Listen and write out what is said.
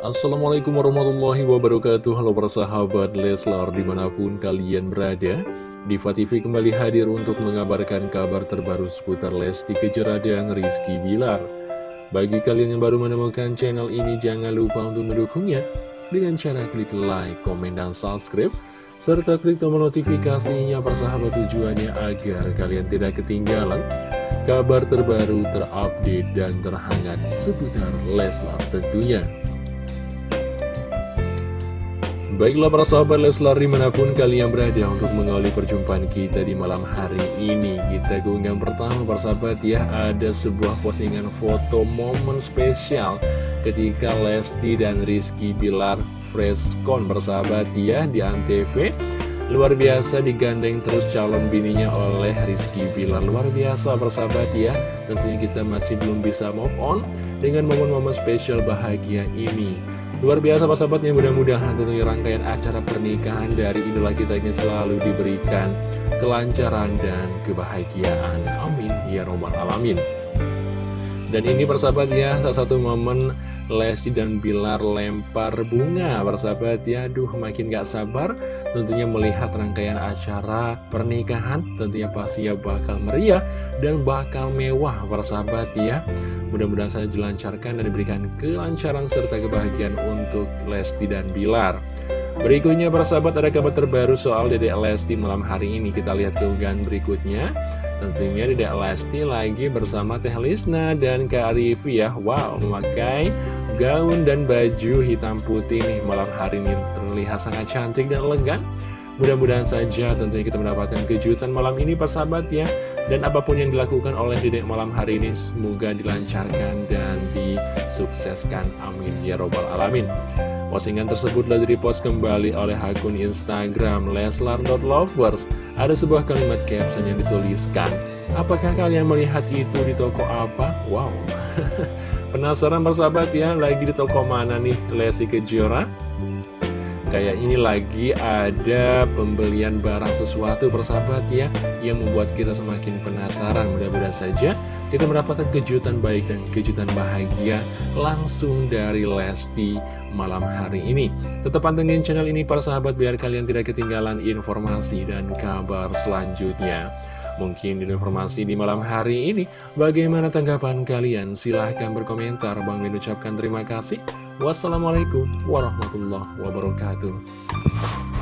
Assalamualaikum warahmatullahi wabarakatuh. Halo persahabat Leslar di mana pun kalian berada Diva TV kembali hadir untuk mengabarkan kabar terbaru seputar Lesti Kejora dan Rizky Bilar. Bagi kalian yang baru menemukan channel ini jangan lupa untuk mendukungnya. Dengan cara klik like, komen, dan subscribe serta klik tombol notifikasinya persahabat tujuannya agar kalian tidak ketinggalan kabar terbaru, terupdate, dan terhangat seputar Leslar tentunya. Baiklah para sahabat Leslar di mana pun kalian berada untuk mengawali perjumpaan kita di malam hari ini. Kita keunggahan pertama para sahabat ya. Ada sebuah postingan foto momen spesial ketika Lesti dan Rizky Bilar Freskon bersahabat ya di Antv Luar biasa digandeng terus calon bininya oleh Rizky Bilar. Luar biasa bersahabat ya. Tentunya kita masih belum bisa move on Dengan momen-momen spesial bahagia ini. Luar biasa persahabatnya mudah-mudahan tentunya rangkaian acara pernikahan dari idola kita ini selalu diberikan kelancaran dan kebahagiaan. Amin. Ya Robbal Alamin. Dan ini persahabat ya salah satu momen Lesti dan Bilar lempar bunga Persahabat. Ya, aduh makin gak sabar Tentunya melihat rangkaian acara pernikahan Tentunya pasti ya bakal meriah dan bakal mewah persahabat ya. Mudah-mudahan saja dilancarkan dan diberikan kelancaran serta kebahagiaan untuk Lesti dan Bilar. Berikutnya persahabat ada kabar terbaru soal Dede Lesti malam hari ini. Kita lihat keunggahan berikutnya Tentunya Dedek Lesti lagi bersama Teh Lisna dan Kak Arifi ya. Wow, memakai gaun dan baju hitam putih nih malam hari ini. Terlihat sangat cantik dan elegan. Mudah-mudahan saja tentunya kita mendapatkan kejutan malam ini persahabat ya. Dan apa pun yang dilakukan oleh Dedek malam hari ini semoga dilancarkan dan disukseskan. Amin ya robbal alamin Postingan tersebut telah direpost kembali oleh akun Instagram Leslar.lovers. Ada sebuah kalimat caption yang dituliskan. Apakah kalian melihat itu di toko apa? Wow. Penasaran persahabat ya, lagi di toko mana nih Lesti Kejora? Kayak ini lagi ada pembelian barang sesuatu persahabat ya Yang membuat kita semakin penasaran Mudah-mudahan saja kita mendapatkan kejutan baik dan kejutan bahagia langsung dari Lesti malam hari ini. Tetap pantengin channel ini para sahabat biar kalian tidak ketinggalan informasi dan kabar selanjutnya. Mungkin di informasi di malam hari ini, bagaimana tanggapan kalian? Silahkan berkomentar. Bang Min ucapkan terima kasih. Wassalamualaikum warahmatullahi wabarakatuh.